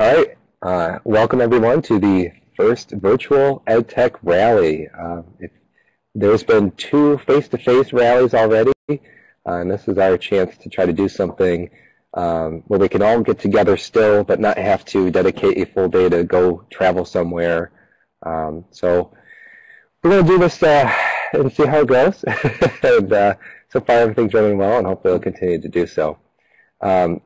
All right, uh, welcome everyone to the first virtual EdTech rally. Uh, there's been two face-to-face rallies already, uh, and this is our chance to try to do something um, where we can all get together still, but not have to dedicate a full day to go travel somewhere. Um, so we're going to do this uh, and see how it goes. and uh, so far everything's running well, and hopefully it'll continue to do so. Um,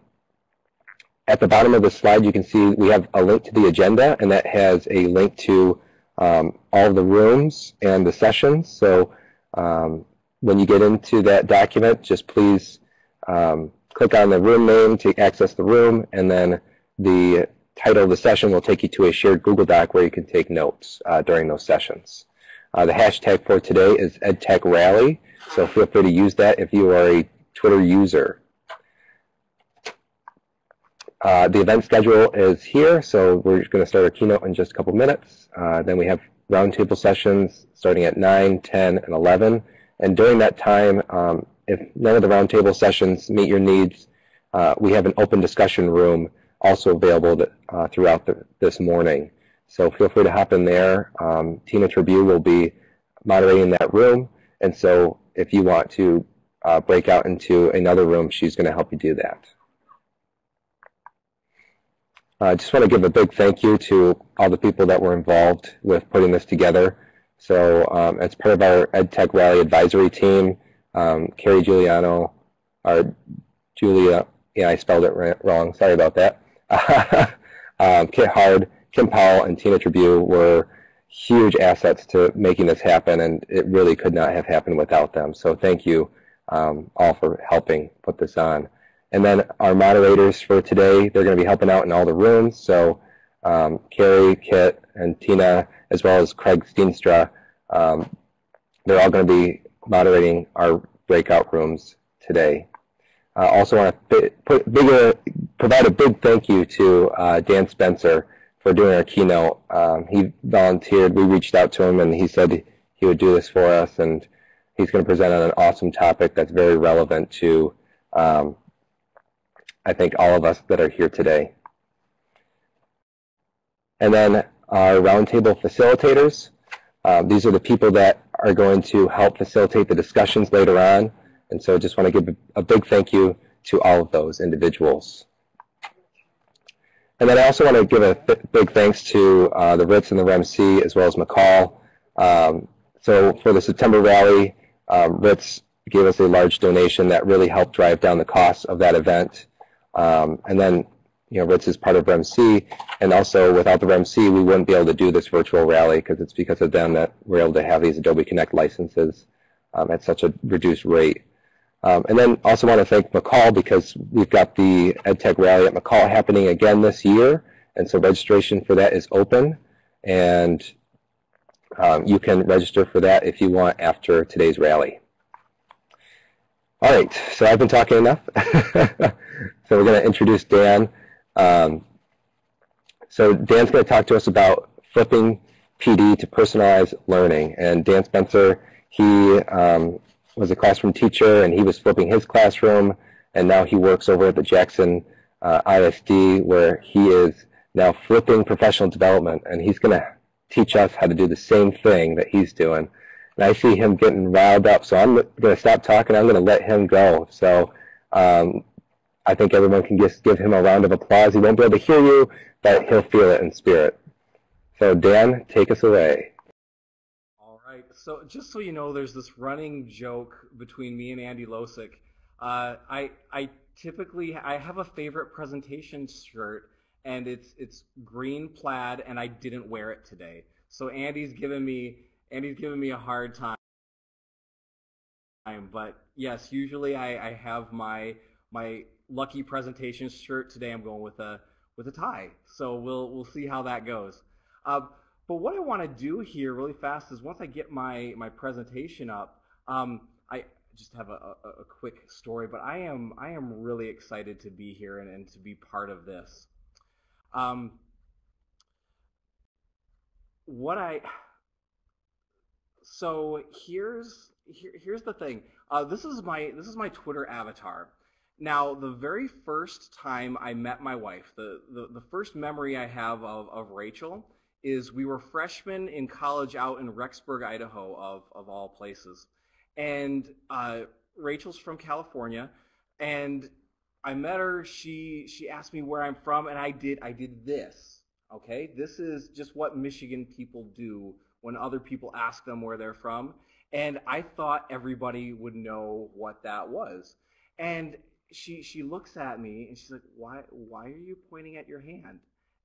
at the bottom of the slide, you can see we have a link to the agenda, and that has a link to um, all the rooms and the sessions. So um, when you get into that document, just please um, click on the room name to access the room, and then the title of the session will take you to a shared Google Doc where you can take notes uh, during those sessions. Uh, the hashtag for today is EdTechRally, so feel free to use that if you are a Twitter user. Uh, the event schedule is here, so we're going to start our keynote in just a couple minutes. Uh, then we have roundtable sessions starting at 9, 10, and 11. And during that time, um, if none of the roundtable sessions meet your needs, uh, we have an open discussion room also available to, uh, throughout the, this morning. So feel free to hop in there. Um, Tina Tribune will be moderating that room. And so if you want to uh, break out into another room, she's going to help you do that. I just want to give a big thank you to all the people that were involved with putting this together. So um, as part of our EdTech Rally advisory team, um, Carrie Giuliano, or Julia, yeah, I spelled it wrong. Sorry about that. um, Kit Hard, Kim Powell, and Tina Tribune were huge assets to making this happen, and it really could not have happened without them. So thank you um, all for helping put this on. And then our moderators for today, they're going to be helping out in all the rooms. So um, Carrie, Kit, and Tina, as well as Craig Steenstra, um, they're all going to be moderating our breakout rooms today. I uh, also want to put bigger, provide a big thank you to uh, Dan Spencer for doing our keynote. Um, he volunteered. We reached out to him, and he said he would do this for us, and he's going to present on an awesome topic that's very relevant to um, I think all of us that are here today. And then our roundtable facilitators. Um, these are the people that are going to help facilitate the discussions later on. And so I just want to give a big thank you to all of those individuals. And then I also want to give a big thanks to uh, the RITS and the REMC as well as MACUL. Um, so for the September rally, um, RITS gave us a large donation that really helped drive down the costs of that event. Um, and then, you know, RITS is part of REMC, and also without the REMC, we wouldn't be able to do this virtual rally because it's because of them that we're able to have these Adobe Connect licenses um, at such a reduced rate. Um, and then also want to thank MACUL because we've got the EdTech Rally at MACUL happening again this year, and so registration for that is open, and um, you can register for that if you want after today's rally. All right, so I've been talking enough. So we're going to introduce Dan. Um, so Dan's going to talk to us about flipping PD to personalized learning. And Dan Spencer, he um, was a classroom teacher, and he was flipping his classroom, and now he works over at the Jackson uh, ISD, where he is now flipping professional development, and he's going to teach us how to do the same thing that he's doing. And I see him getting riled up, so I'm going to stop talking. I'm going to let him go. So um, I think everyone can just give him a round of applause. He won't be able to hear you, but he'll feel it in spirit. So Dan, take us away. All right. So just so you know, there's this running joke between me and Andy Losik. Uh, I I typically I have a favorite presentation shirt, and it's it's green plaid, and I didn't wear it today. So Andy's giving me Andy's giving me a hard time. But yes, usually I, I have my my lucky presentation shirt. Today I'm going with a with a tie. So we'll we'll see how that goes. Uh, but what I want to do here really fast is once I get my my presentation up, um, I just have a, a, a, quick story. But I am I am really excited to be here and, and to be part of this. Um, what I so here's here, here's the thing. Uh, this is my this is my Twitter avatar. Now, the very first time I met my wife, the, the, the first memory I have of, of Rachel is we were freshmen in college out in Rexburg, Idaho, of, of all places. And uh, Rachel's from California, and I met her. She she asked me where I'm from, and I did I did this. Okay, this is just what Michigan people do when other people ask them where they're from, and I thought everybody would know what that was. And she she looks at me and she's like, "Why why are you pointing at your hand?"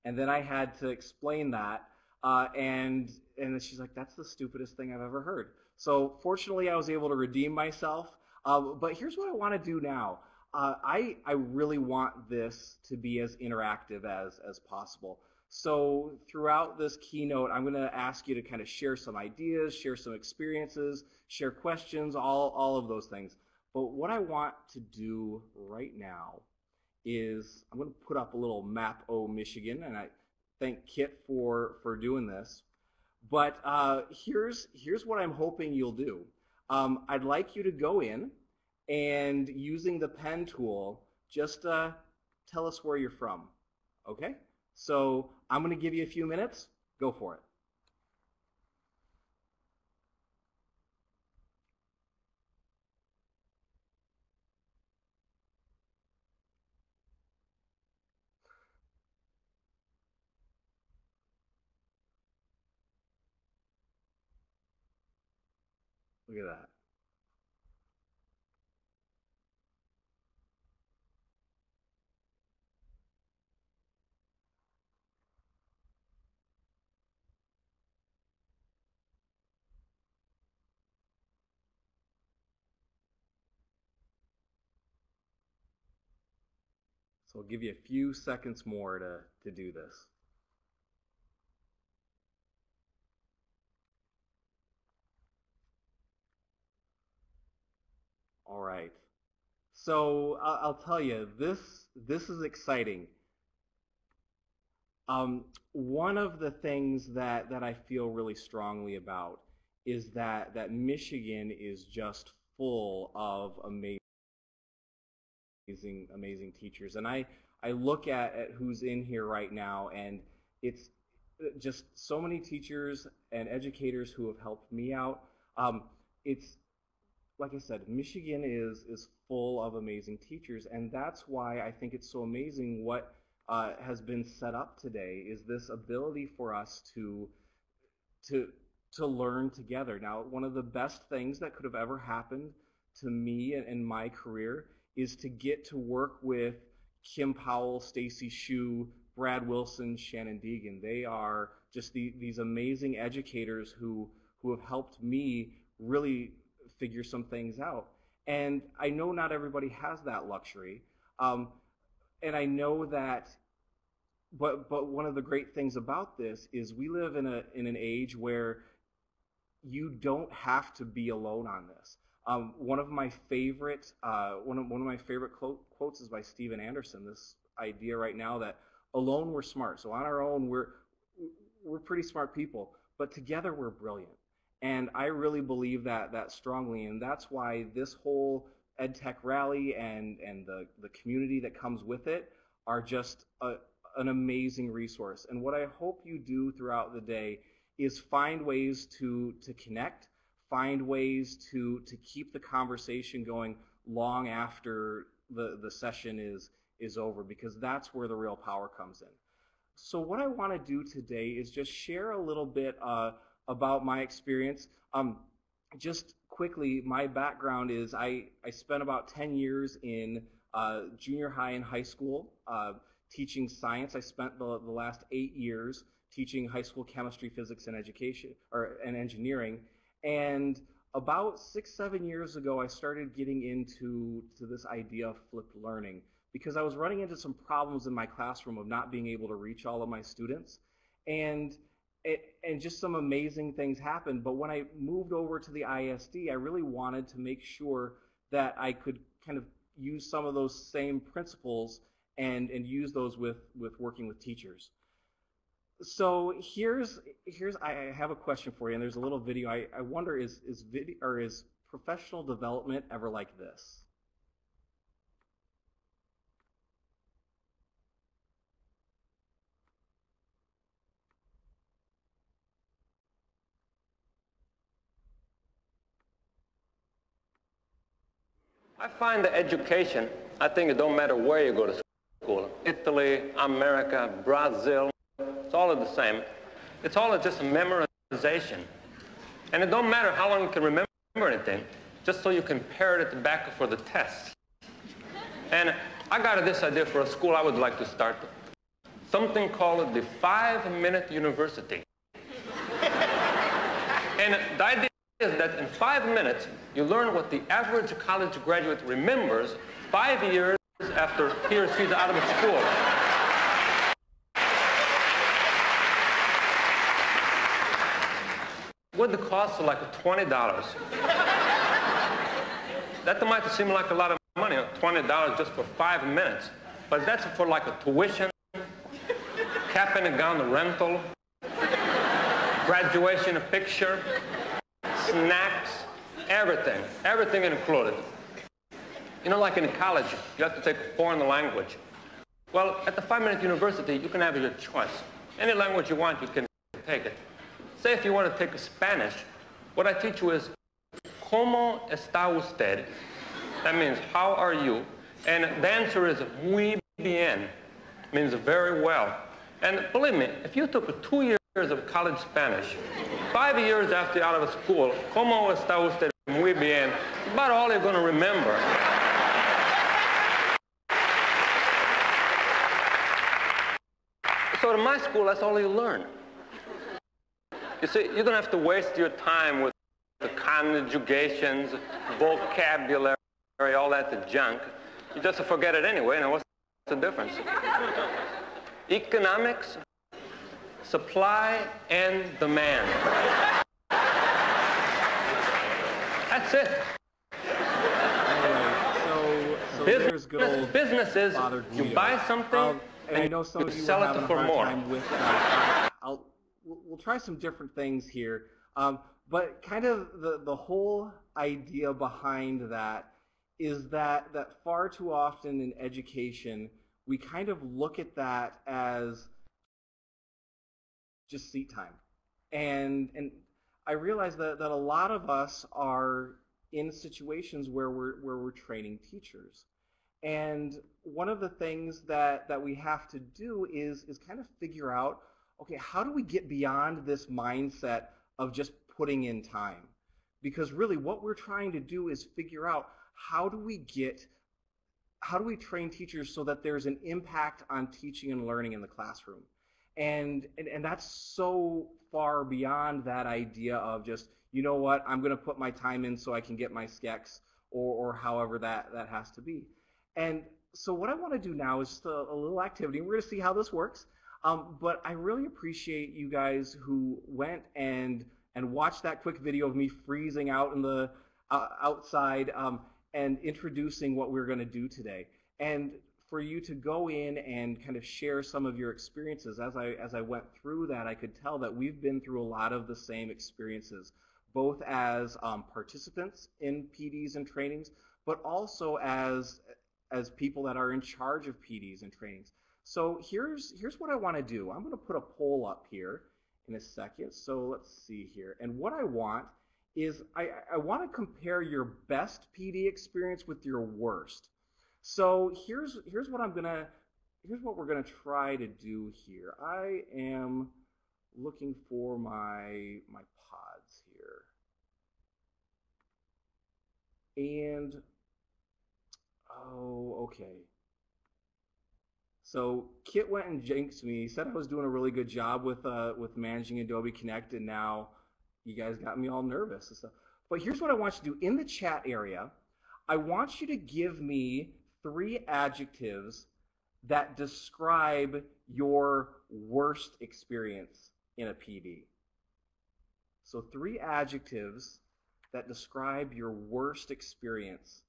And then I had to explain that, uh, and and she's like, "That's the stupidest thing I've ever heard." So fortunately, I was able to redeem myself. Uh, but here's what I want to do now. Uh, I I really want this to be as interactive as as possible. So throughout this keynote, I'm going to ask you to kind of share some ideas, share some experiences, share questions, all all of those things. But what I want to do right now is I'm going to put up a little map o Michigan, and I thank Kit for for doing this. But uh, here's here's what I'm hoping you'll do. Um, I'd like you to go in and using the pen tool, just uh, tell us where you're from. Okay? So I'm going to give you a few minutes. Go for it. So I'll give you a few seconds more to, to do this. All right. So I'll, tell you, this this is exciting. Um, one of the things that, that I feel really strongly about is that, that Michigan is just full of amazing, amazing teachers. And I, I look at, at who's in here right now, and it's just so many teachers and educators who have helped me out. Um, it's like I said, Michigan is is full of amazing teachers, and that's why I think it's so amazing what uh, has been set up today is this ability for us to to to learn together. Now, one of the best things that could have ever happened to me in my career is to get to work with Kim Powell, Stacy Shu, Brad Wilson, Shannon Deegan. They are just the, these amazing educators who who have helped me really figure some things out. And I know not everybody has that luxury. Um, and I know that, but, but one of the great things about this is we live in, a, in an age where you don't have to be alone on this. Um, one of my favorite, uh, one, of, one of my favorite quote, quotes is by Steven Anderson, this idea right now that alone we're smart. So on our own, we're, we're pretty smart people, but together we're brilliant. And I really believe that that strongly, and that's why this whole EdTech rally and, and the, the community that comes with it are just a, an amazing resource. And what I hope you do throughout the day is find ways to, to connect, find ways to, to keep the conversation going long after the, the session is, is over, because that's where the real power comes in. So what I want to do today is just share a little bit uh, about my experience. Um, just quickly, my background is I, I spent about 10 years in uh, junior high and high school uh, teaching science. I spent the, the last eight years teaching high school chemistry, physics, and education or and engineering. And about six, seven years ago, I started getting into to this idea of flipped learning because I was running into some problems in my classroom of not being able to reach all of my students. And it, and just some amazing things happened. But when I moved over to the ISD, I really wanted to make sure that I could kind of use some of those same principles and, and use those with, with working with teachers. So here's here's I have a question for you, and there's a little video. I, I wonder is is video or is professional development ever like this? I find that education, I think it don't matter where you go to school. Italy, America, Brazil, it's all the same. It's all just memorization. And it don't matter how long you can remember anything, just so you can parrot it back for the test. And I got this idea for a school I would like to start. Something called the five-minute university. and the idea is that in five minutes, you learn what the average college graduate remembers five years after he or she's out of school. With the cost of like $20. that might seem like a lot of money, $20 just for five minutes. But that's for like a tuition, cap and gown rental, graduation a picture, snacks, everything, everything included. You know, like in college, you have to take a foreign language. Well, at the five-minute university, you can have your choice. Any language you want, you can take it. Say if you want to take Spanish, what I teach you is, ¿Cómo está usted? That means, how are you? And the answer is muy bien, means very well. And believe me, if you took two years of college Spanish, five years after out of school, ¿Cómo está usted? Muy bien, about all you're going to remember. So in my school, that's all you learn. You see, you don't have to waste your time with the conjugations, vocabulary, all that junk. You just forget it anyway, and what's the difference? Economics, supply and demand. That's it. Anyway, so, so there's good old business is you buy something Um, and I know some you of you sell it for more. with we'll we'll try some different things here. Um, but kind of the, the whole idea behind that is that, that far too often in education, we kind of look at that as just seat time. And, and I realize that, that a lot of us are in situations where we're, where we're training teachers. And one of the things that, that we have to do is, is kind of figure out, okay, how do we get beyond this mindset of just putting in time? Because really what we're trying to do is figure out how do we get, how do we train teachers so that there's an impact on teaching and learning in the classroom? And, and, and that's so far beyond that idea of just, you know what, I'm going to put my time in so I can get my SCECHs or, or however that, that has to be. And so what I want to do now is a, a little activity. We're going to see how this works. Um, but I really appreciate you guys who went and and watched that quick video of me freezing out in the uh, outside um, and introducing what we're going to do today. And for you to go in and kind of share some of your experiences. As I as I went through that, I could tell that we've been through a lot of the same experiences, both as um, participants in PDs and trainings, but also as as people that are in charge of PDs and trainings. So here's, here's what I want to do. I'm going to put a poll up here in a second. So let's see here. And what I want is I, I want to compare your best PD experience with your worst. So here's, here's what I'm to, here's what we're to try to do here. I am looking for my, my pods here. And Oh, okay. So Kit went and jinxed me. He said I was doing a really good job with uh, with managing Adobe Connect, and now you guys got me all nervous and stuff. But here's what I want you to do in the chat area. I want you to give me three adjectives that describe your worst experience in a PD. So three adjectives that describe your worst experience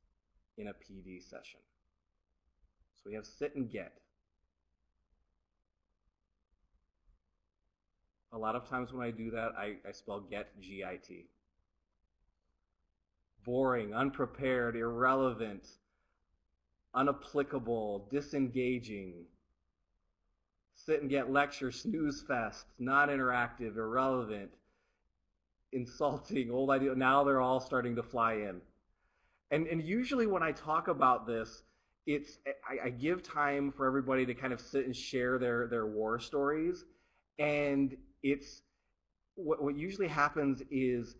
in a PD session. So we have sit and get. A lot of times when I do that, I, I spell get, G-I-T. Boring, unprepared, irrelevant, unapplicable, disengaging. Sit and get lecture, snooze fest, not interactive, irrelevant, insulting, old idea. Now they're all starting to fly in. And, and usually when I talk about this, it's I, I, give time for everybody to kind of sit and share their, their war stories. And it's what, what usually happens is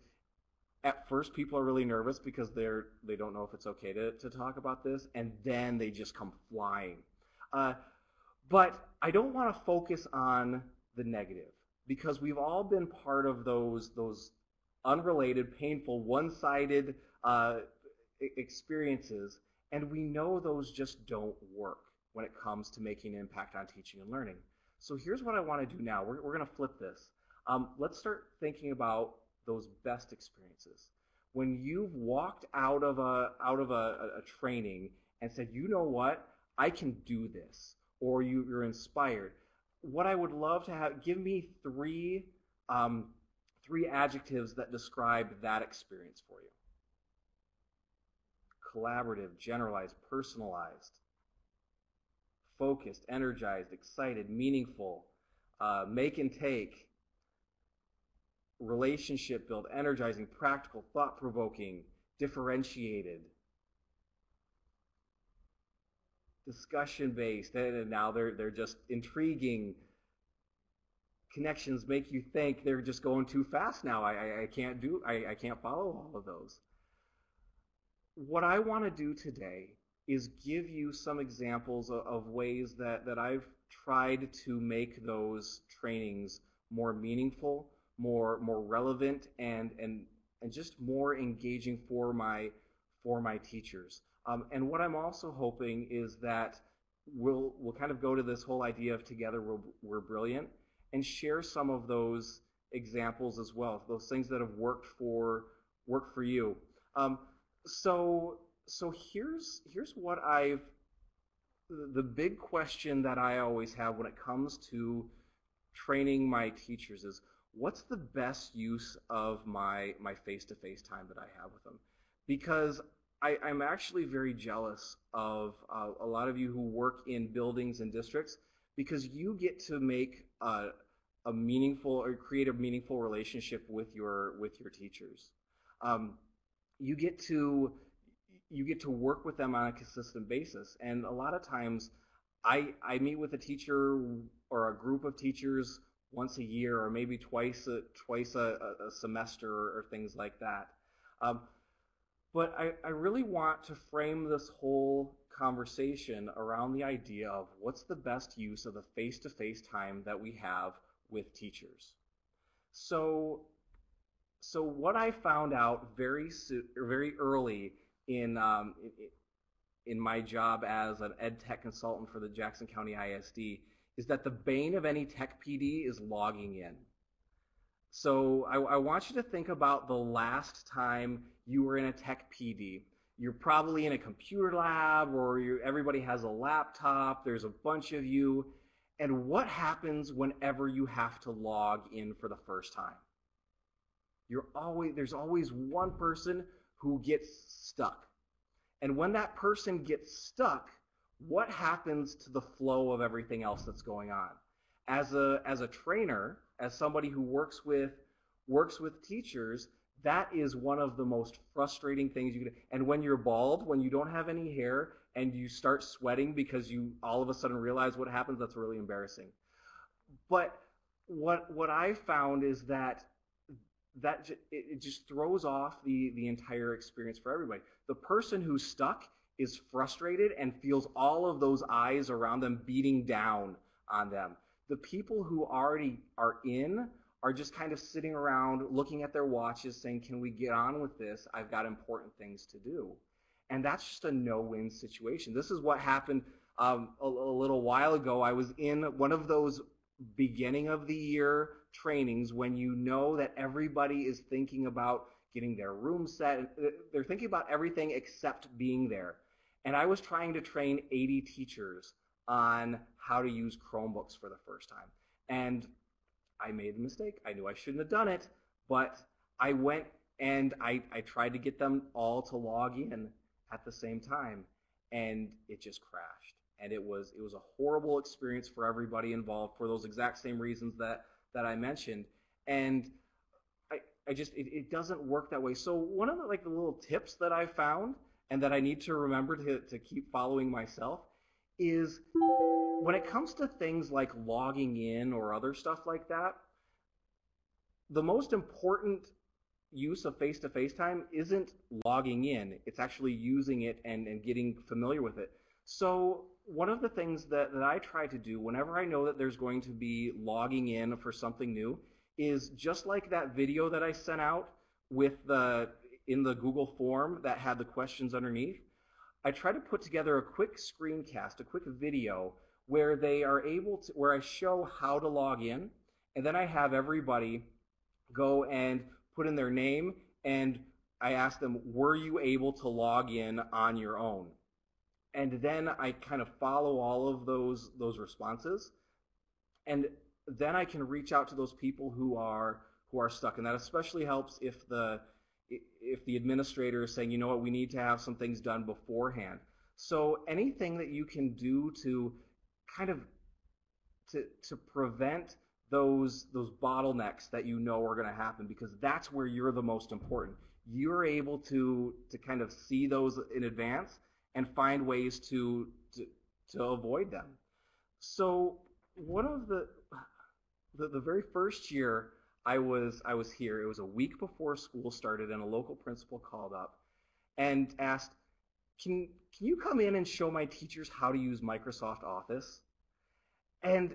at first people are really nervous because they're they don't know if it's okay to, to talk about this, and then they just come flying. Uh, but I don't want to focus on the negative because we've all been part of those those unrelated, painful, one-sided uh, experiences, and we know those just don't work when it comes to making an impact on teaching and learning. So here's what I want to do now. We're, we're going to flip this. Um, let's start thinking about those best experiences. When you've walked out of a out of a, a training and said, you know what, I can do this, or you, you're inspired. What I would love to have, give me three um, three adjectives that describe that experience for you. Collaborative, generalized, personalized, focused, energized, excited, meaningful, uh, make and take, relationship build, energizing, practical, thought-provoking, differentiated, discussion-based, and now they're, they're just intriguing, connections make you think they're just going too fast now. I, I, I can't do, I, I can't follow all of those. What I want to do today is give you some examples of, of ways that, that I've tried to make those trainings more meaningful, more more relevant and and and just more engaging for my for my teachers. Um, and what I'm also hoping is that we'll we'll kind of go to this whole idea of together we're, we're brilliant and share some of those examples as well, those things that have worked for worked for you. Um, so so here's here's what I've the big question that I always have when it comes to training my teachers is what's the best use of my my face-to-face time that I have with them? Because I, am actually very jealous of uh, a lot of you who work in buildings and districts because you get to make a, a meaningful or create a meaningful relationship with your with your teachers. Um, you get to you get to work with them on a consistent basis, and a lot of times, I I meet with a teacher or a group of teachers once a year or maybe twice a, twice a, a semester or, things like that. Um, but I, I really want to frame this whole conversation around the idea of what's the best use of the face-to-face time that we have with teachers. So, so what I found out very very early in, um, in my job as an ed tech consultant for the Jackson County ISD is that the bane of any tech PD is logging in. So I, I, want you to think about the last time you were in a tech PD. You're probably in a computer lab or everybody has a laptop, there's a bunch of you, and what happens whenever you have to log in for the first time? You're always, there's always one person who gets stuck. And when that person gets stuck, what happens to the flow of everything else that's going on? As a, as a trainer, as somebody who works with, works with teachers, that is one of the most frustrating things you can and when you're bald when you don't have any hair and you start sweating because you all of a sudden realize what happens that's really embarrassing but what what i found is that that it just throws off the the entire experience for everybody the person who's stuck is frustrated and feels all of those eyes around them beating down on them. The people who already are in are just kind of sitting around looking at their watches saying, can we get on with this? I've got important things to do. And that's just a no-win situation. This is what happened um, a, a little while ago. I was in one of those beginning of the year trainings when you know that everybody is thinking about getting their room set. They're thinking about everything except being there. And I was trying to train 80 teachers on how to use Chromebooks for the first time. And I made a mistake. I knew I shouldn't have done it, but I went and I, I tried to get them all to log in at the same time, and it just crashed. And it was it was a horrible experience for everybody involved for those exact same reasons that that I mentioned. And I, I just it, it doesn't work that way. So one of the like the little tips that I found and that I need to remember to, to keep following myself is when it comes to things like logging in or other stuff like that, the most important use of face-to-face time isn't logging in. It's actually using it and, and getting familiar with it. So one of the things that, that I try to do whenever I know that there's going to be logging in for something new is just like that video that I sent out with the in the Google form that had the questions underneath, I try to put together a quick screencast, a quick video where they are able to, where I show how to log in, and then I have everybody go and put in their name, and I ask them, were you able to log in on your own? And then I kind of follow all of those, those responses, and then I can reach out to those people who are, who are stuck, and that especially helps if the, if the administrator is saying, you know what, we need to have some things done beforehand. So anything that you can do to kind of to, to prevent those those bottlenecks that you know are going to happen because that's where you're the most important. You're able to to kind of see those in advance and find ways to to, to avoid them. So one of the, the the very first year I was I was here. It was a week before school started, and a local principal called up and asked, "Can can you come in and show my teachers how to use Microsoft Office?" And,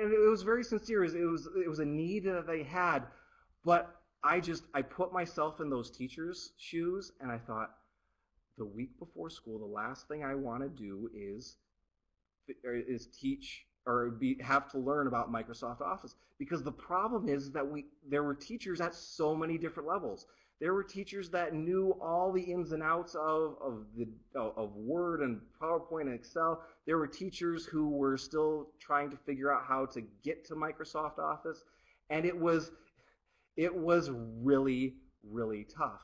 and it was very sincere. It was it was a need that they had, but I just I put myself in those teachers' shoes, and I thought, the week before school, the last thing I want to do is is teach or be, have to learn about Microsoft Office. Because the problem is that we there were teachers at so many different levels. There were teachers that knew all the ins and outs of, of, the, of Word and PowerPoint and Excel. There were teachers who were still trying to figure out how to get to Microsoft Office. And it was, it was really, really tough.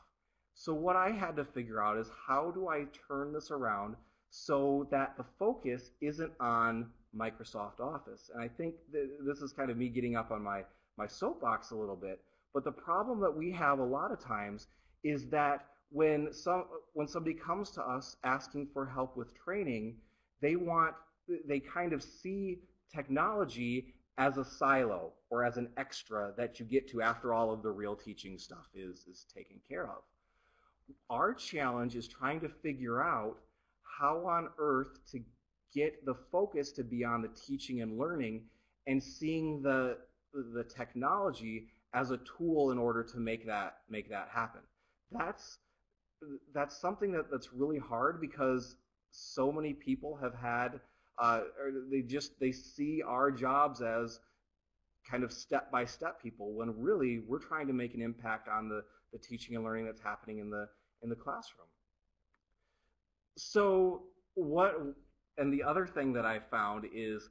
So what I had to figure out is how do I turn this around so that the focus isn't on Microsoft Office. And I think this is kind of me getting up on my, my soapbox a little bit. But the problem that we have a lot of times is that when some when somebody comes to us asking for help with training, they want they kind of see technology as a silo or as an extra that you get to after all of the real teaching stuff is, is taken care of. Our challenge is trying to figure out how on earth to get the focus to be on the teaching and learning and seeing the, the technology as a tool in order to make that, make that happen. That's, that's something that, that's really hard because so many people have had, uh, or they just, they see our jobs as kind of step-by-step people when really we're trying to make an impact on the, the teaching and learning that's happening in the, in the classroom. So what and the other thing that I found is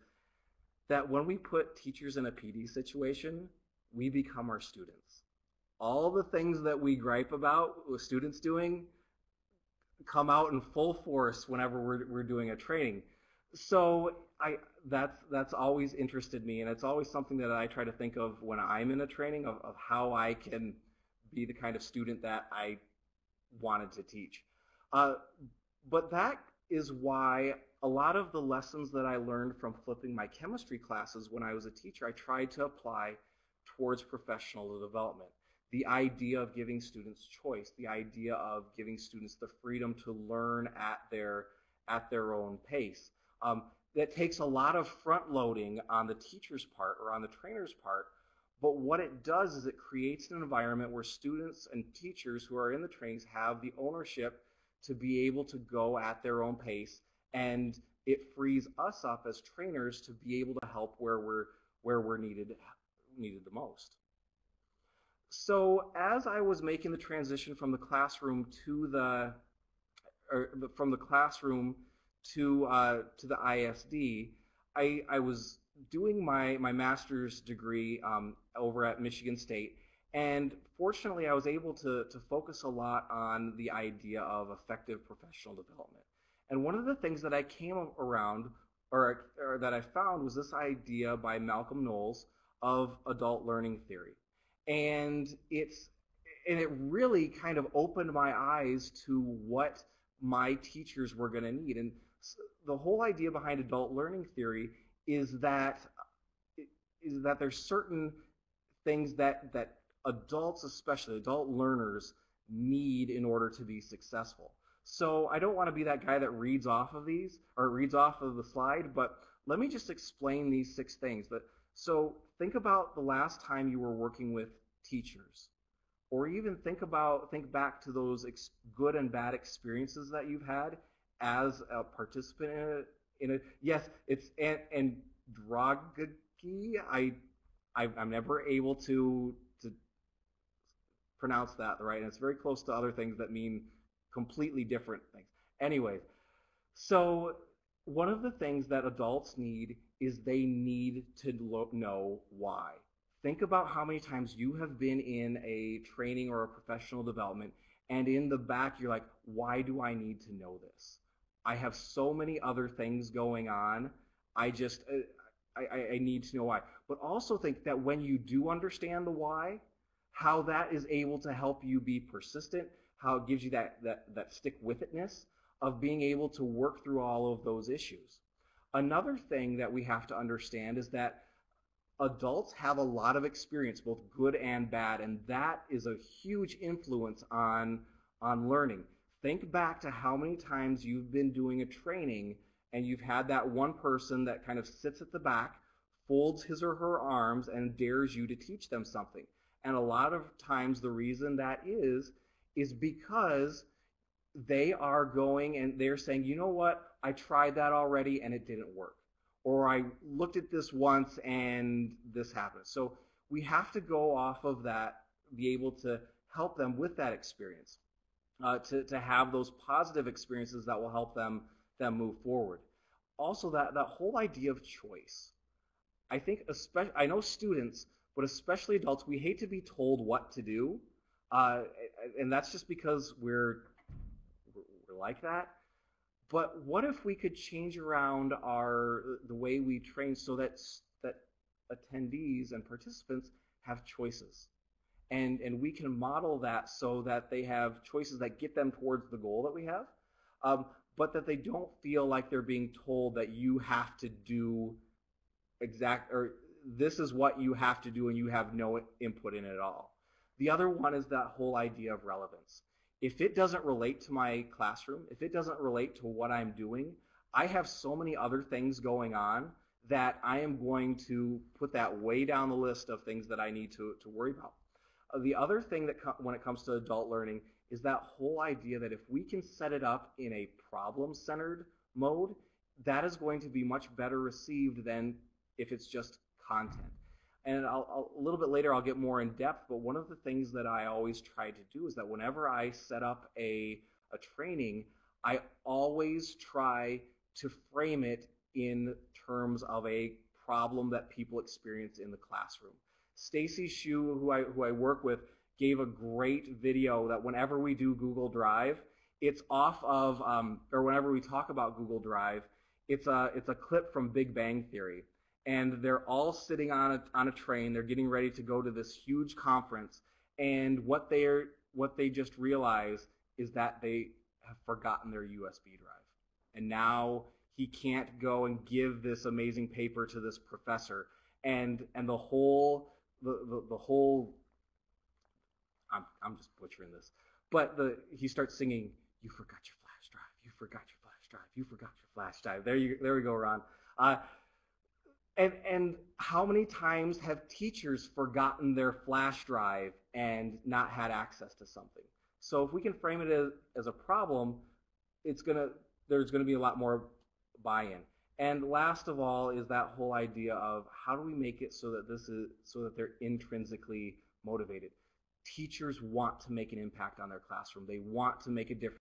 that when we put teachers in a PD situation, we become our students. All the things that we gripe about with students doing come out in full force whenever we're, we're doing a training. So I, that's, that's always interested me, and it's always something that I try to think of when I'm in a training of, of how I can be the kind of student that I wanted to teach. Uh, but that is why a lot of the lessons that I learned from flipping my chemistry classes when I was a teacher, I tried to apply towards professional development. The idea of giving students choice, the idea of giving students the freedom to learn at their, at their own pace. Um, that takes a lot of front loading on the teacher's part or on the trainer's part, but what it does is it creates an environment where students and teachers who are in the trainings have the ownership to be able to go at their own pace and it frees us up as trainers to be able to help where we're where we're needed needed the most. So as I was making the transition from the classroom to the or from the classroom to uh, to the ISD, I, I was doing my my master's degree um, over at Michigan State, and fortunately, I was able to, to focus a lot on the idea of effective professional development. And one of the things that I came around, or, or that I found, was this idea by Malcolm Knowles of adult learning theory. And it's and it really kind of opened my eyes to what my teachers were going to need. And the whole idea behind adult learning theory is that is that there's certain things that that adults, especially adult learners, need in order to be successful. So I don't want to be that guy that reads off of these or reads off of the slide, but let me just explain these six things. But so think about the last time you were working with teachers, or even think about think back to those good and bad experiences that you've had as a participant in a. In a yes, it's and and I, I I'm never able to to pronounce that right, and it's very close to other things that mean completely different things. Anyways, so one of the things that adults need is they need to know why. Think about how many times you have been in a training or a professional development and in the back you're like, why do I need to know this? I have so many other things going on. I just, uh, I, I need to know why. But also think that when you do understand the why, how that is able to help you be persistent, how it gives you that, that, that stick with itness of being able to work through all of those issues. Another thing that we have to understand is that adults have a lot of experience, both good and bad, and that is a huge influence on, on learning. Think back to how many times you've been doing a training and you've had that one person that kind of sits at the back, folds his or her arms, and dares you to teach them something. And a lot of times the reason that is is because they are going and they're saying, you know what, I tried that already and it didn't work. Or I looked at this once and this happened. So we have to go off of that, be able to help them with that experience, uh, to, to have those positive experiences that will help them, them move forward. Also, that, that whole idea of choice. I think, especially, I know students, but especially adults, we hate to be told what to do. Uh, and that's just because we're, we're like that. But what if we could change around our the way we train so that that attendees and participants have choices, and and we can model that so that they have choices that get them towards the goal that we have, um, but that they don't feel like they're being told that you have to do exact or this is what you have to do and you have no input in it at all. The other one is that whole idea of relevance. If it doesn't relate to my classroom, if it doesn't relate to what I'm doing, I have so many other things going on that I am going to put that way down the list of things that I need to, to worry about. Uh, the other thing that when it comes to adult learning is that whole idea that if we can set it up in a problem-centered mode, that is going to be much better received than if it's just content and I'll, I'll, a little bit later I'll get more in depth, but one of the things that I always try to do is that whenever I set up a, a training, I always try to frame it in terms of a problem that people experience in the classroom. Stacy Shu, who I, who I work with, gave a great video that whenever we do Google Drive, it's off of, um, or whenever we talk about Google Drive, it's a, it's a clip from Big Bang Theory and they're all sitting on a, on a train. They're getting ready to go to this huge conference, and what they're what they just realize is that they have forgotten their USB drive, and now he can't go and give this amazing paper to this professor, and and the whole the the, the whole I'm I'm just butchering this, but the he starts singing, "You forgot your flash drive. You forgot your flash drive. You forgot your flash drive." There you there we go, Ron. Uh, and, and how many times have teachers forgotten their flash drive and not had access to something? So if we can frame it as, as a problem, it's gonna there's gonna be a lot more buy-in. And last of all is that whole idea of how do we make it so that this is so that they're intrinsically motivated. Teachers want to make an impact on their classroom. They want to make a difference.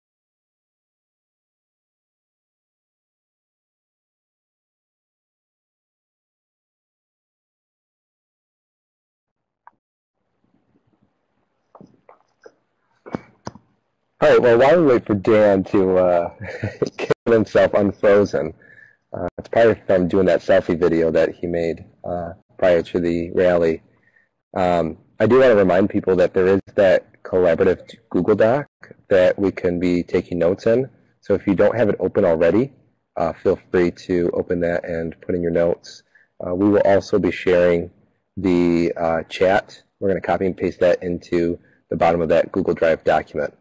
All right, well, while we wait for Dan to uh, get himself unfrozen, uh, it's probably from doing that selfie video that he made uh, prior to the rally. Um, I do want to remind people that there is that collaborative Google Doc that we can be taking notes in. So if you don't have it open already, uh, feel free to open that and put in your notes. Uh, we will also be sharing the uh, chat. We're going to copy and paste that into the bottom of that Google Drive document.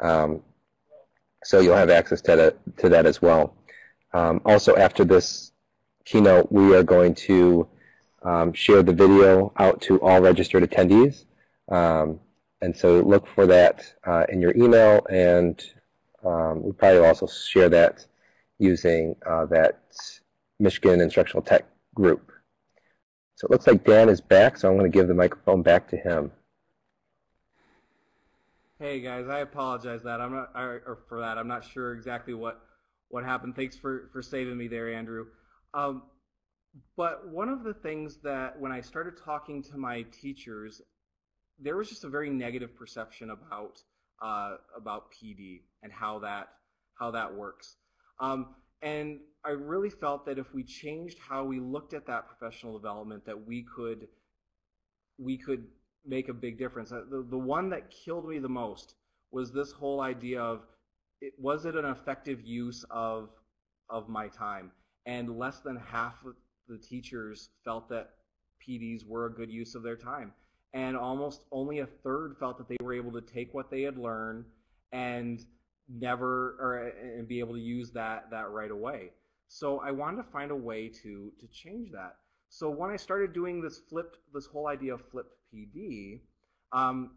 Um, so you'll have access to that, to that as well. Um, also, after this keynote, we are going to um, share the video out to all registered attendees. Um, and so look for that uh, in your email, and um, we probably will also share that using uh, that Michigan Instructional Tech group. So it looks like Dan is back, so I'm going to give the microphone back to him. Hey guys, I apologize that I'm not or for that. I'm not sure exactly what what happened. Thanks for for saving me there, Andrew. Um, but one of the things that when I started talking to my teachers, there was just a very negative perception about uh, about PD and how that how that works. Um, and I really felt that if we changed how we looked at that professional development, that we could we could make a big difference. Uh, the, the one that killed me the most was this whole idea of it, was it an effective use of of my time? And less than half of the teachers felt that PDs were a good use of their time. And almost only a third felt that they were able to take what they had learned and never or and be able to use that that right away. So I wanted to find a way to to change that. So when I started doing this flipped, this whole idea of flipped PD, um,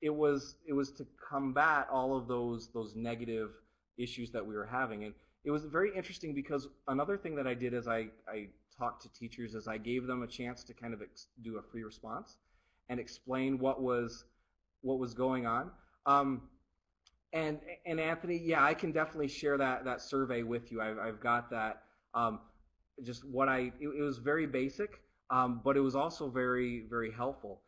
it was it was to combat all of those those negative issues that we were having, and it was very interesting because another thing that I did as I I talked to teachers is I gave them a chance to kind of do a free response and explain what was what was going on. Um, and and Anthony, yeah, I can definitely share that that survey with you. I've, I've got that. Um, just what I it, it was very basic, um, but it was also very very helpful.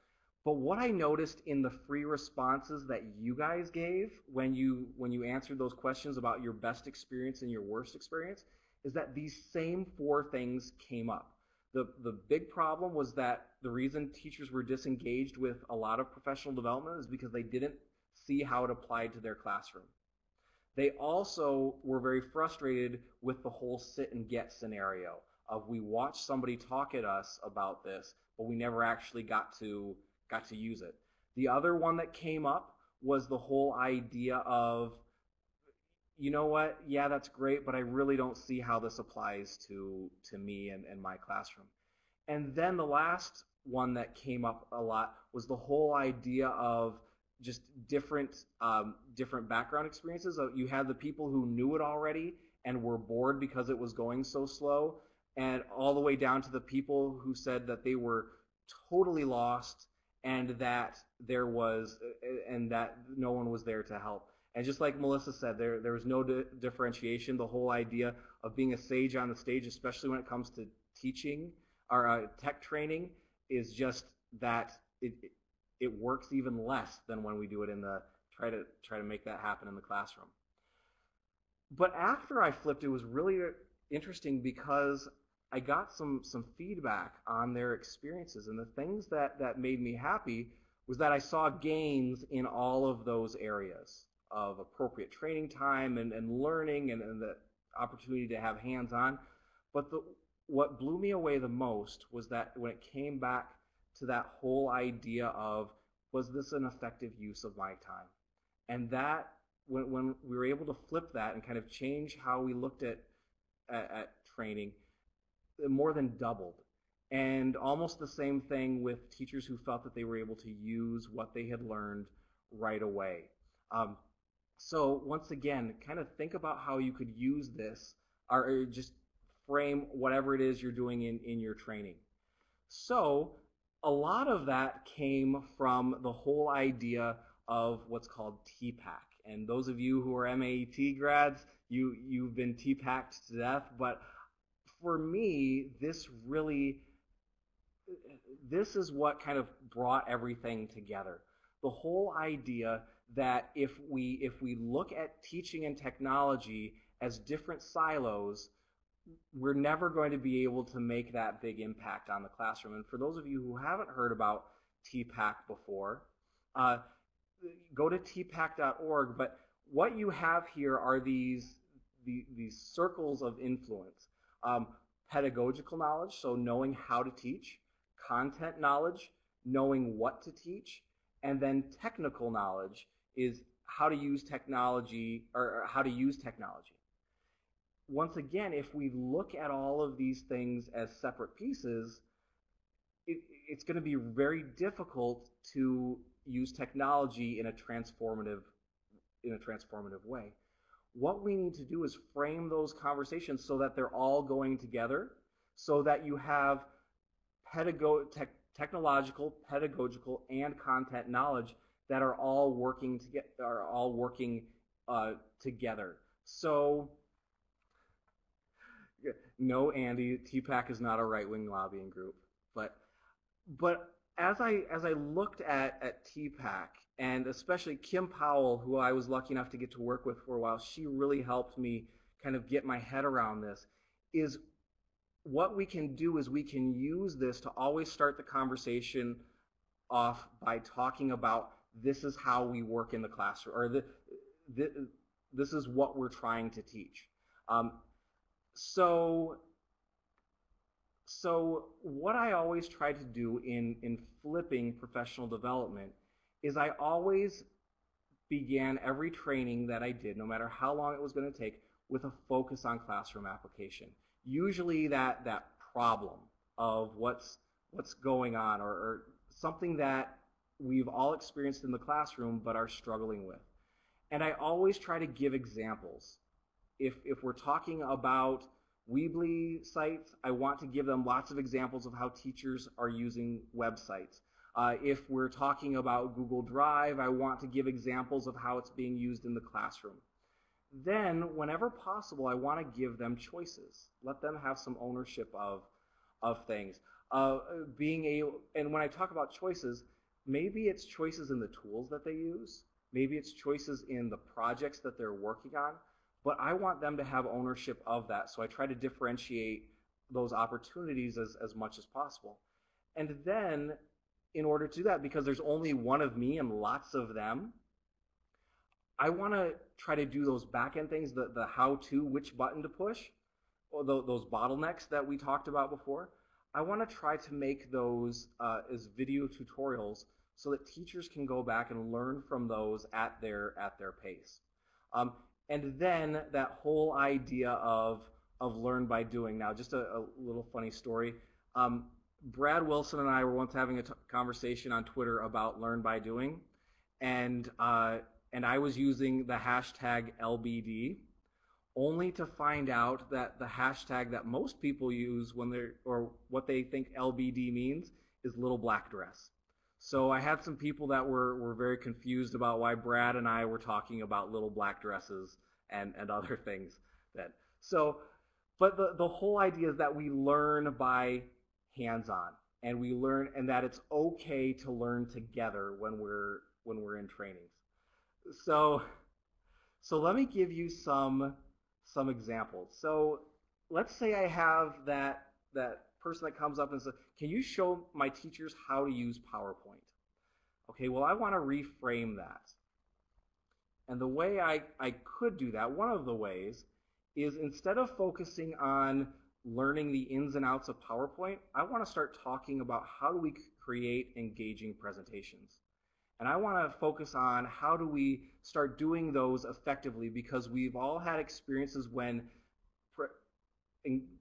But what I noticed in the free responses that you guys gave when you when you answered those questions about your best experience and your worst experience is that these same four things came up. The the big problem was that the reason teachers were disengaged with a lot of professional development is because they didn't see how it applied to their classroom. They also were very frustrated with the whole sit and get scenario of we watched somebody talk at us about this, but we never actually got to got to use it. The other one that came up was the whole idea of you know what, yeah, that's great, but I really don't see how this applies to to me and, and my classroom. And then the last one that came up a lot was the whole idea of just different um, different background experiences. You had the people who knew it already and were bored because it was going so slow, and all the way down to the people who said that they were totally lost and that there was and that no one was there to help. And just like Melissa said, there there was no di differentiation. The whole idea of being a sage on the stage, especially when it comes to teaching or uh, tech training, is just that it, it works even less than when we do it in the try to try to make that happen in the classroom. But after I flipped, it was really interesting because I got some some feedback on their experiences, and the things that that made me happy was that I saw gains in all of those areas of appropriate training time and, and learning and, and the opportunity to have hands-on. But the, what blew me away the most was that when it came back to that whole idea of was this an effective use of my time? And that, when, when we were able to flip that and kind of change how we looked at, at, at training, it more than doubled. And almost the same thing with teachers who felt that they were able to use what they had learned right away. Um, so once again, kind of think about how you could use this or just frame whatever it is you're doing in, in your training. So a lot of that came from the whole idea of what's called TPACK. And those of you who are MAET grads, you, you've been TPACKed to death. But for me, this really, this is what kind of brought everything together. The whole idea that if we, if we look at teaching and technology as different silos, we're never going to be able to make that big impact on the classroom. And for those of you who haven't heard about TPACK before, uh, go to tpack.org. But what you have here are these, the, these circles of influence. Um, pedagogical knowledge, so knowing how to teach, content knowledge, knowing what to teach, and then technical knowledge is how to use technology or how to use technology. Once again, if we look at all of these things as separate pieces, it, it's going to be very difficult to use technology in a transformative in a transformative way. What we need to do is frame those conversations so that they're all going together, so that you have pedago- te- technological, pedagogical, and content knowledge that are all working to get are all working uh, together. So, no, Andy, TPAC is not a right-wing lobbying group, but but as I as I looked at at TPAC and especially Kim Powell, who I was lucky enough to get to work with for a while, she really helped me kind of get my head around this. Is what we can do is we can use this to always start the conversation off by talking about this is how we work in the classroom, or the, the, this is what we're trying to teach. Um, so, so what I always try to do in, in flipping professional development is I always began every training that I did, no matter how long it was going to take, with a focus on classroom application. Usually that, that problem of what's, what's going on or, or something that we've all experienced in the classroom but are struggling with. And I always try to give examples. If, if we're talking about Weebly sites, I want to give them lots of examples of how teachers are using websites. Uh, if we're talking about Google Drive, I want to give examples of how it's being used in the classroom. Then, whenever possible, I want to give them choices. Let them have some ownership of, of things. Uh, being able, and when I talk about choices, maybe it's choices in the tools that they use. Maybe it's choices in the projects that they're working on. But I want them to have ownership of that. So I try to differentiate those opportunities as, as much as possible. And then, in order to do that, because there's only one of me and lots of them, I want to try to do those back-end things, the, the how-to, which button to push, or the, those bottlenecks that we talked about before. I want to try to make those uh, as video tutorials so that teachers can go back and learn from those at their at their pace. Um, and then that whole idea of of learn by doing. Now, just a, a little funny story. Um, Brad Wilson and I were once having a conversation on Twitter about learn by doing, and uh, and I was using the hashtag LBD, only to find out that the hashtag that most people use when they're, or what they think LBD means, is little black dress. So I had some people that were, were very confused about why Brad and I were talking about little black dresses and, and other things. That, so, but the, the whole idea is that we learn by hands-on and we learn and that it's okay to learn together when we're when we're in trainings. So, so let me give you some some examples. So let's say I have that that person that comes up and says, "Can you show my teachers how to use PowerPoint?" Okay, well I want to reframe that. And the way I, I could do that, one of the ways, is instead of focusing on learning the ins and outs of PowerPoint, I want to start talking about how do we create engaging presentations. And I want to focus on how do we start doing those effectively because we've all had experiences when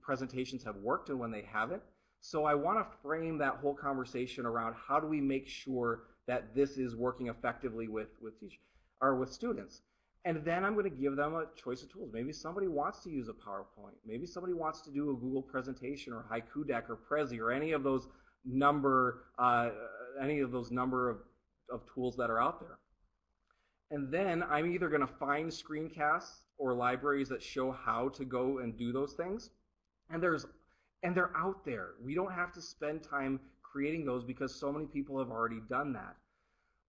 presentations have worked and when they haven't. So I want to frame that whole conversation around how do we make sure that this is working effectively with, with teach or with students. And then I'm going to give them a choice of tools. Maybe somebody wants to use a PowerPoint. Maybe somebody wants to do a Google presentation or Haiku Deck or Prezi or any of those number, uh, any of those number of of tools that are out there. And then I'm either going to find screencasts or libraries that show how to go and do those things. And there's and they're out there. We don't have to spend time creating those because so many people have already done that.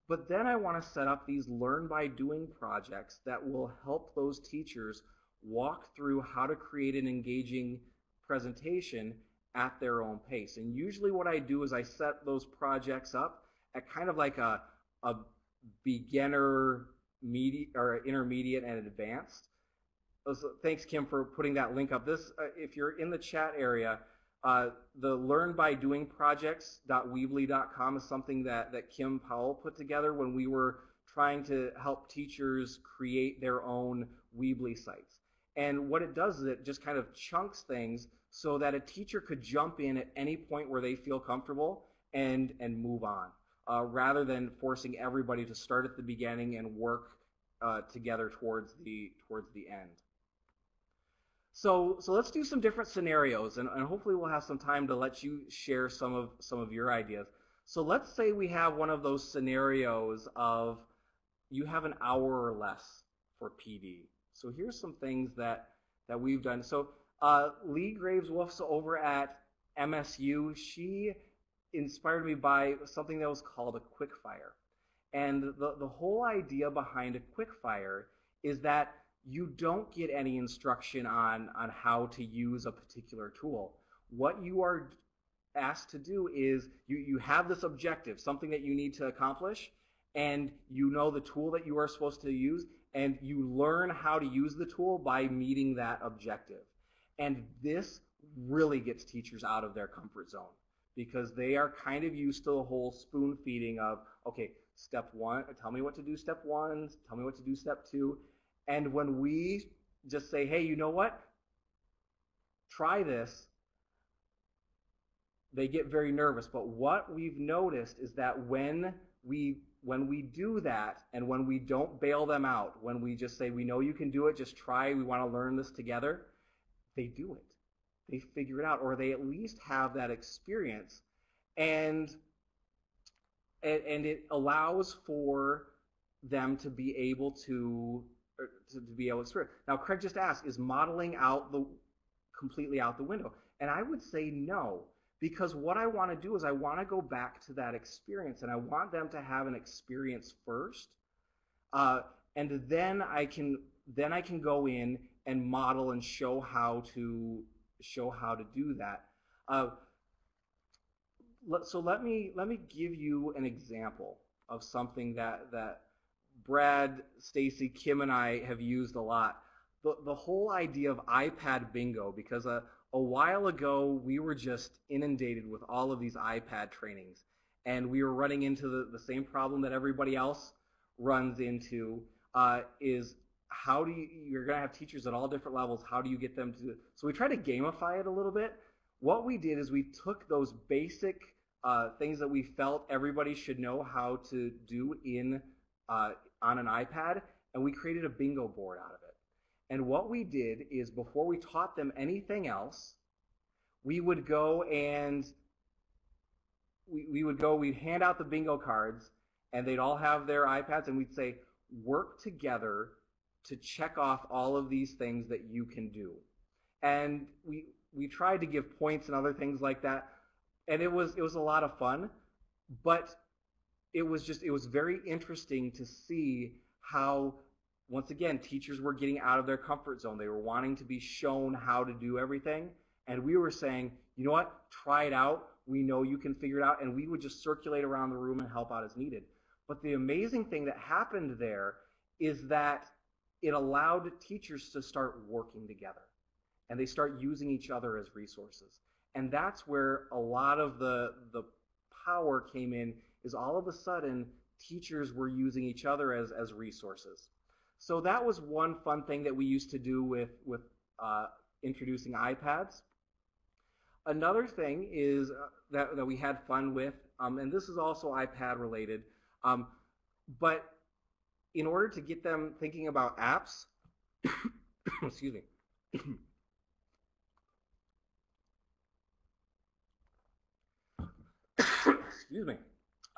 But then I want to set up these learn by doing projects that will help those teachers walk through how to create an engaging presentation at their own pace. And usually what I do is I set those projects up at kind of like a, a beginner media or intermediate and advanced. So thanks, Kim, for putting that link up. This, uh, if you're in the chat area, uh, the Learn by Doing projects.weebly.com is something that, that Kim Powell put together when we were trying to help teachers create their own Weebly sites. And what it does is it just kind of chunks things so that a teacher could jump in at any point where they feel comfortable and, and move on, uh, rather than forcing everybody to start at the beginning and work uh, together towards the, towards the end. So, so let's do some different scenarios, and, and hopefully we'll have some time to let you share some of, some of your ideas. So let's say we have one of those scenarios of you have an hour or less for PD. So here's some things that, that we've done. So uh, Leigh Graves Wolf's over at MSU. She inspired me by something that was called a quick fire. And the, the whole idea behind a quick fire is that you don't get any instruction on, on how to use a particular tool. What you are asked to do is you, you have this objective, something that you need to accomplish, and you know the tool that you are supposed to use, and you learn how to use the tool by meeting that objective. And this really gets teachers out of their comfort zone because they are kind of used to the whole spoon feeding of, okay, step one, tell me what to do step one, tell me what to do step two. And when we just say, hey, you know what? Try this, they get very nervous. But what we've noticed is that when we when we do that and when we don't bail them out, when we just say, we know you can do it, just try, we want to learn this together, they do it. They figure it out, or they at least have that experience. And, and it allows for them to be able to, to, to be able to experience. Now, Craig just asked, is modeling out the completely out the window? And I would say no. Because what I want to do is I want to go back to that experience and I want them to have an experience first. Uh, and then I can then I can go in and model and show how to show how to do that. Uh, so let me let me give you an example of something that that Brad, Stacy, Kim, and I have used a lot. The the whole idea of iPad bingo because a a while ago, we were just inundated with all of these iPad trainings, and we were running into the, the same problem that everybody else runs into, uh, is how do you, you're going to have teachers at all different levels, how do you get them to, so we tried to gamify it a little bit. What we did is we took those basic uh, things that we felt everybody should know how to do in uh, on an iPad, and we created a bingo board out of it. And what we did is before we taught them anything else, we would go and we, we would go, we'd hand out the bingo cards, and they'd all have their iPads, and we'd say, work together to check off all of these things that you can do. And we we tried to give points and other things like that, and it was it was a lot of fun, but it was just it was very interesting to see how once again, teachers were getting out of their comfort zone. They were wanting to be shown how to do everything. And we were saying, you know what, try it out. We know you can figure it out. And we would just circulate around the room and help out as needed. But the amazing thing that happened there is that it allowed teachers to start working together. And they start using each other as resources. And that's where a lot of the, the power came in, is all of a sudden teachers were using each other as, as resources. So that was one fun thing that we used to do with, with uh, introducing iPads. Another thing is uh, that, that we had fun with, um, and this is also iPad related, um, but in order to get them thinking about apps, excuse me, excuse me,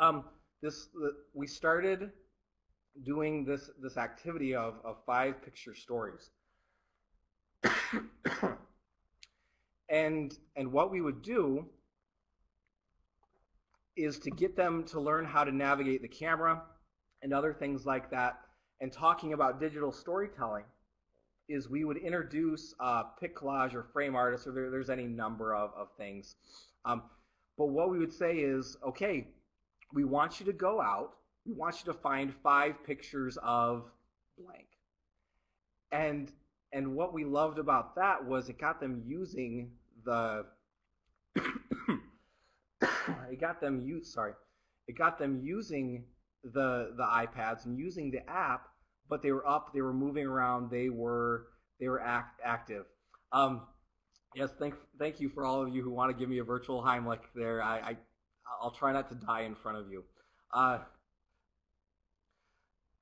um, this, we started doing this, this activity of, of five picture stories. and, and what we would do is to get them to learn how to navigate the camera and other things like that. And talking about digital storytelling is we would introduce uh, PicCollage or frame artists, or there, there's any number of, of things. Um, but what we would say is, okay, we want you to go out we want you to find five pictures of blank. And and what we loved about that was it got them using the it got them use sorry it got them using the the iPads and using the app, but they were up, they were moving around, they were they were act, active. Um, yes, thank thank you for all of you who want to give me a virtual Heimlich there. I, I I'll try not to die in front of you. Uh,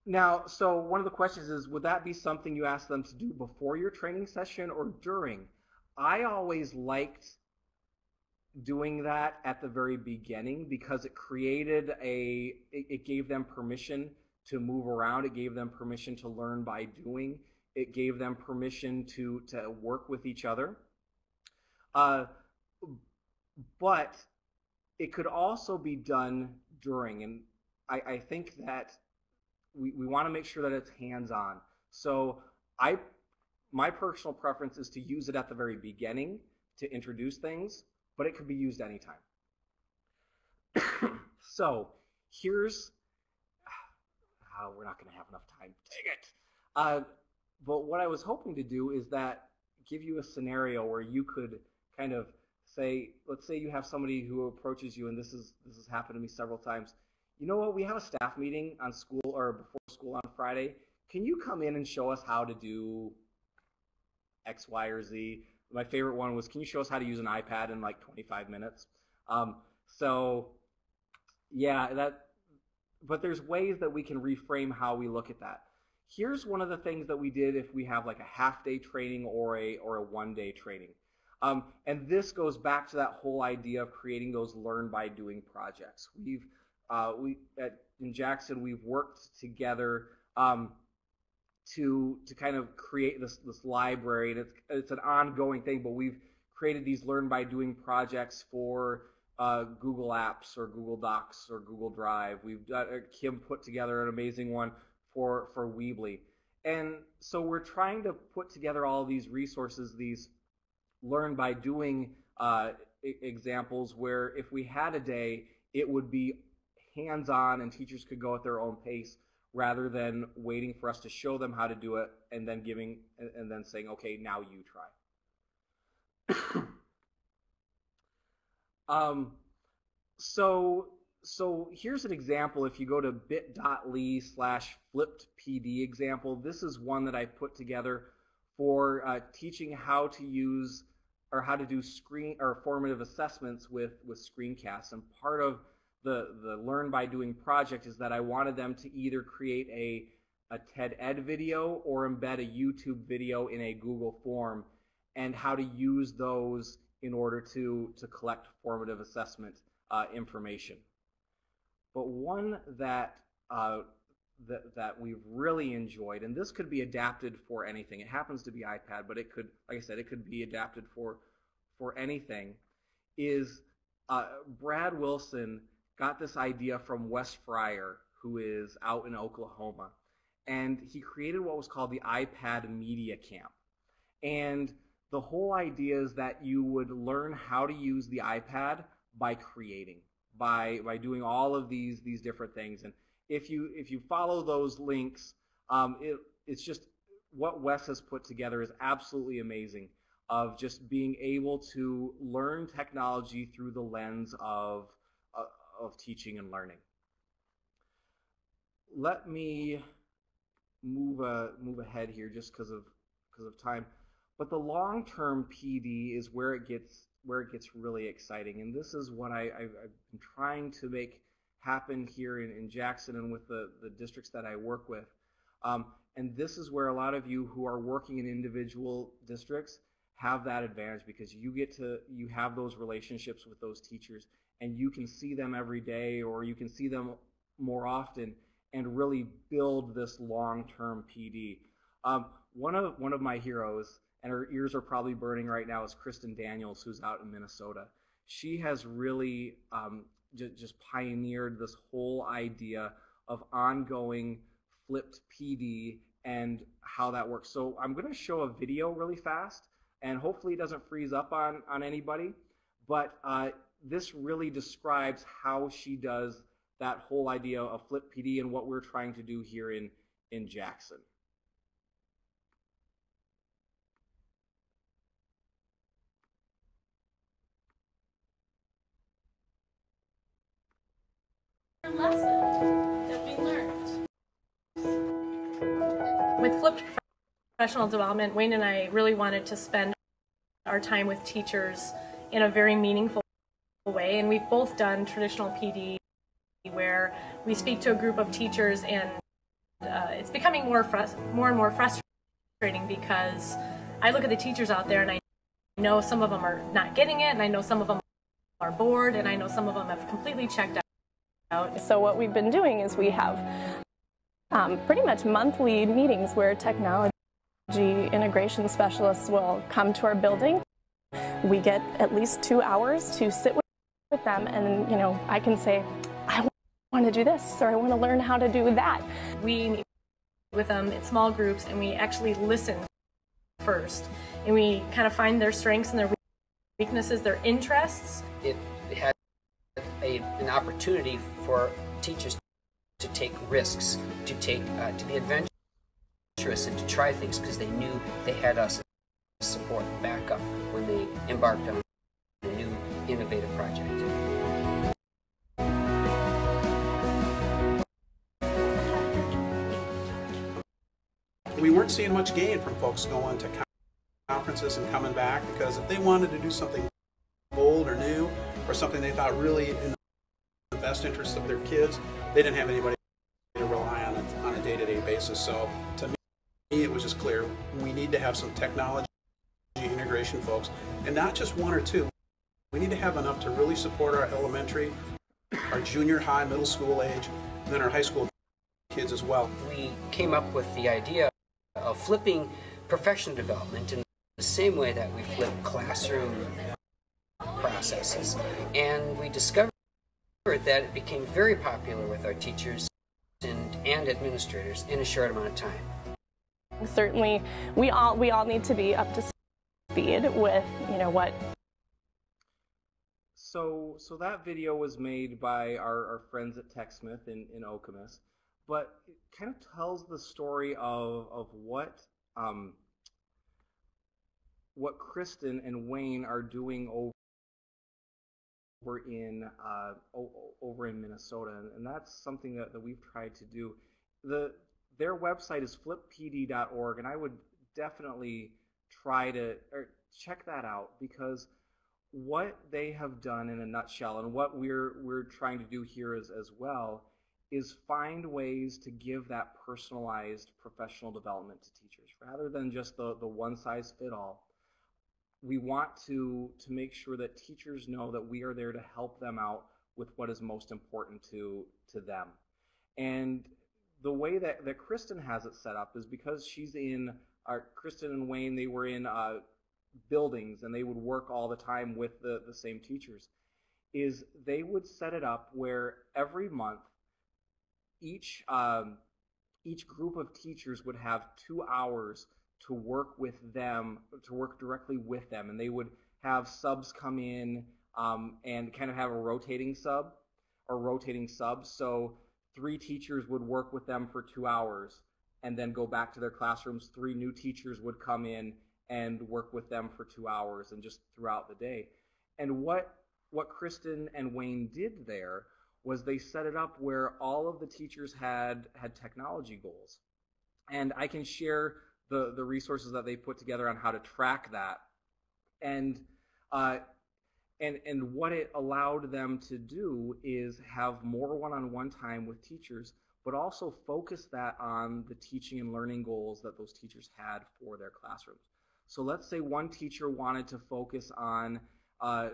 now, so one of the questions is, would that be something you ask them to do before your training session or during? I always liked doing that at the very beginning because it created a, it, it gave them permission to move around. It gave them permission to learn by doing. It gave them permission to, to work with each other. Uh, but it could also be done during, and I, I think that we, we want to make sure that it's hands-on. So I, my personal preference is to use it at the very beginning to introduce things, but it could be used anytime. so here's, oh, we're not going to have enough time. Dang it. Uh, but what I was hoping to do is that give you a scenario where you could kind of say, let's say you have somebody who approaches you, and this is this has happened to me several times. You know what? We have a staff meeting on school or before school on Friday. Can you come in and show us how to do X, Y, or Z? My favorite one was, can you show us how to use an iPad in like 25 minutes? Um, so, yeah, that. But there's ways that we can reframe how we look at that. Here's one of the things that we did if we have like a half day training or a or a one day training. Um, and this goes back to that whole idea of creating those learn by doing projects. We've uh, we at in Jackson we've worked together um, to to kind of create this this library, and it's it's an ongoing thing. But we've created these learn by doing projects for uh, Google Apps or Google Docs or Google Drive. We've got uh, Kim put together an amazing one for for Weebly, and so we're trying to put together all these resources, these learn by doing uh, examples where if we had a day, it would be hands-on and teachers could go at their own pace rather than waiting for us to show them how to do it and then giving and then saying, okay, now you try. um, so so here's an example. If you go to bit.ly slash flipped PD example, this is one that I put together for uh, teaching how to use or how to do screen or formative assessments with, with screencasts. And part of the, the Learn by Doing project is that I wanted them to either create a, a TED Ed video or embed a YouTube video in a Google form and how to use those in order to, to collect formative assessment uh, information. But one that, uh, that, that we've really enjoyed, and this could be adapted for anything. It happens to be iPad, but it could, like I said, it could be adapted for, for anything, is uh, Brad Wilson got this idea from Wes Fryer, who is out in Oklahoma. And he created what was called the iPad Media Camp. And the whole idea is that you would learn how to use the iPad by creating, by, by doing all of these, these different things. And if you, if you follow those links, um, it, it's just what Wes has put together is absolutely amazing of just being able to learn technology through the lens of of teaching and learning. Let me move uh, move ahead here just because of because of time. But the long-term PD is where it gets where it gets really exciting, and this is what I, have been trying to make happen here in, in Jackson and with the, the districts that I work with. Um, and this is where a lot of you who are working in individual districts have that advantage because you get to you have those relationships with those teachers and you can see them every day or you can see them more often and really build this long-term PD. Um, one of one of my heroes, and her ears are probably burning right now, is Kristen Daniels, who's out in Minnesota. She has really um, just pioneered this whole idea of ongoing flipped PD and how that works. So I'm going to show a video really fast, and hopefully it doesn't freeze up on on anybody. But uh, this really describes how she does that whole idea of Flip PD and what we're trying to do here in, in Jackson. Lesson that we learned. With flipped professional development, Wayne and I really wanted to spend our time with teachers in a very meaningful way, and we've both done traditional PD where we speak to a group of teachers and uh, it's becoming more more and more frustrating because I look at the teachers out there and I know some of them are not getting it and I know some of them are bored and I know some of them have completely checked out so what we've been doing is we have um, pretty much monthly meetings where technology integration specialists will come to our building. We get at least two hours to sit with them and you know I can say I want to do this or I want to learn how to do that. We meet with them in small groups and we actually listen first and we kind of find their strengths and their weaknesses, their interests. It had a, an opportunity for teachers to take risks, to take uh, to be adventurous and to try things because they knew they had us support backup when they embarked on a new innovative project. We weren't seeing much gain from folks going to conferences and coming back because if they wanted to do something bold or new or something they thought really in the best interest of their kids, they didn't have anybody to rely on a, on a day-to-day basis. So to me, it was just clear we need to have some technology integration folks, and not just one or two. We need to have enough to really support our elementary, our junior high, middle school age, and then our high school kids as well. We came up with the idea of flipping professional development in the same way that we flip classroom processes. And we discovered that it became very popular with our teachers and, and administrators in a short amount of time. Certainly, we all we all need to be up to speed with you know what. So so that video was made by our, our friends at TechSmith in in Okemos, but it kind of tells the story of of what um, what Kristen and Wayne are doing over over in uh, over in Minnesota, and that's something that, that we've tried to do. The their website is flippd.org, and I would definitely try to check that out because what they have done in a nutshell, and what we're we're trying to do here as as well, is find ways to give that personalized professional development to teachers rather than just the the one size fit all we want to to make sure that teachers know that we are there to help them out with what is most important to to them. And the way that, that Kristen has it set up is because she's in our Kristen and Wayne, they were in uh, buildings and they would work all the time with the, the same teachers, is they would set it up where every month each um, each group of teachers would have two hours to work with them, to work directly with them, and they would have subs come in um, and kind of have a rotating sub or rotating subs. So three teachers would work with them for two hours and then go back to their classrooms. Three new teachers would come in and work with them for two hours and just throughout the day. And what what Kristen and Wayne did there was they set it up where all of the teachers had had technology goals. And I can share the, the resources that they put together on how to track that. And, uh, and, and what it allowed them to do is have more one-on-one time with teachers, but also focus that on the teaching and learning goals that those teachers had for their classrooms. So let's say one teacher wanted to focus on uh,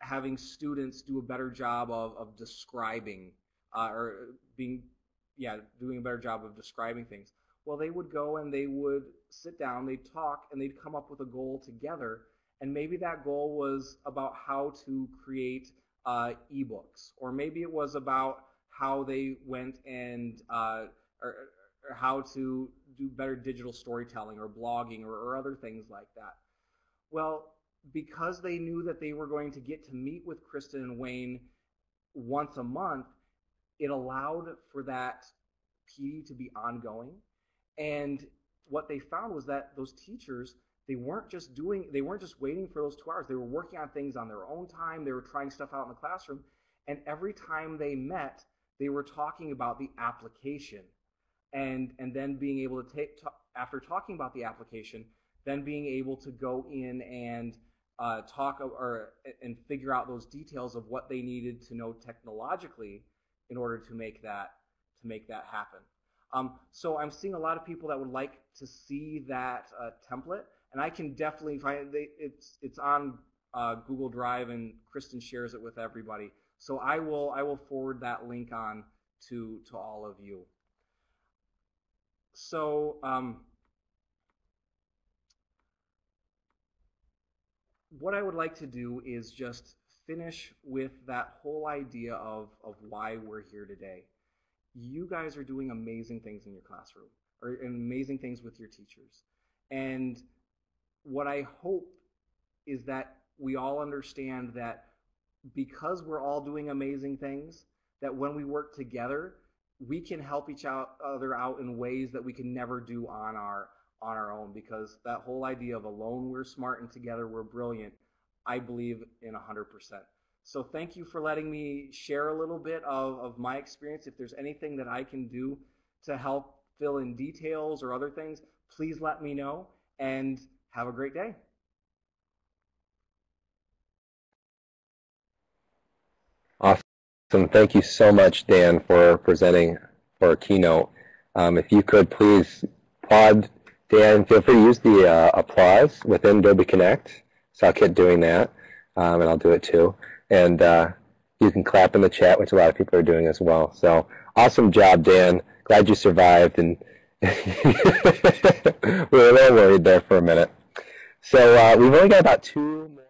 having students do a better job of, of describing uh, or being, yeah, doing a better job of describing things. Well, they would go and they would sit down, they'd talk, and they'd come up with a goal together. And maybe that goal was about how to create uh, ebooks, or maybe it was about how they went and uh, or, or, how to do better digital storytelling or blogging or, or other things like that. Well, because they knew that they were going to get to meet with Kristen and Wayne once a month, it allowed for that PD to be ongoing. And what they found was that those teachers, they weren't just doing, they weren't just waiting for those two hours. They were working on things on their own time. They were trying stuff out in the classroom. And every time they met, they were talking about the application. And, and then being able to take, after talking about the application, then being able to go in and uh, talk or and figure out those details of what they needed to know technologically in order to make that to make that happen. Um, so I'm seeing a lot of people that would like to see that uh, template, and I can definitely find it. It's it's on uh, Google Drive, and Kristen shares it with everybody. So I will I will forward that link on to to all of you. So um, what I would like to do is just finish with that whole idea of, of why we're here today. You guys are doing amazing things in your classroom, or amazing things with your teachers. And what I hope is that we all understand that because we're all doing amazing things, that when we work together, we can help each other out in ways that we can never do on our on our own because that whole idea of alone we're smart and together we're brilliant, I believe in 100%. So thank you for letting me share a little bit of, of my experience. If there's anything that I can do to help fill in details or other things, please let me know and have a great day. Awesome. Thank you so much, Dan, for presenting for a keynote. Um, if you could please applaud Dan, feel free to use the uh, applause within Adobe Connect. So I'll keep doing that, um, and I'll do it too. And uh, you can clap in the chat, which a lot of people are doing as well. So awesome job, Dan. Glad you survived, and we were a little worried there for a minute. So uh, we've only got about two more.